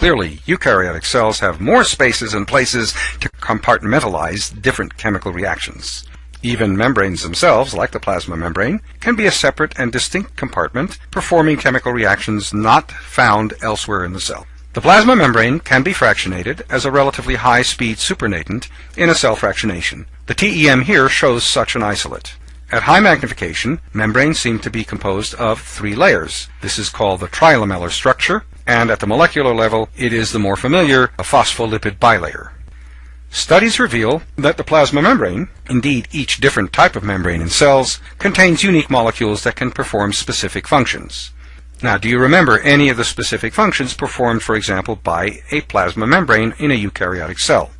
Clearly, eukaryotic cells have more spaces and places to compartmentalize different chemical reactions. Even membranes themselves, like the plasma membrane, can be a separate and distinct compartment performing chemical reactions not found elsewhere in the cell. The plasma membrane can be fractionated as a relatively high-speed supernatant in a cell fractionation. The TEM here shows such an isolate. At high magnification, membranes seem to be composed of three layers. This is called the trilamellar structure, and at the molecular level, it is the more familiar a phospholipid bilayer. Studies reveal that the plasma membrane, indeed each different type of membrane in cells, contains unique molecules that can perform specific functions. Now, do you remember any of the specific functions performed, for example, by a plasma membrane in a eukaryotic cell?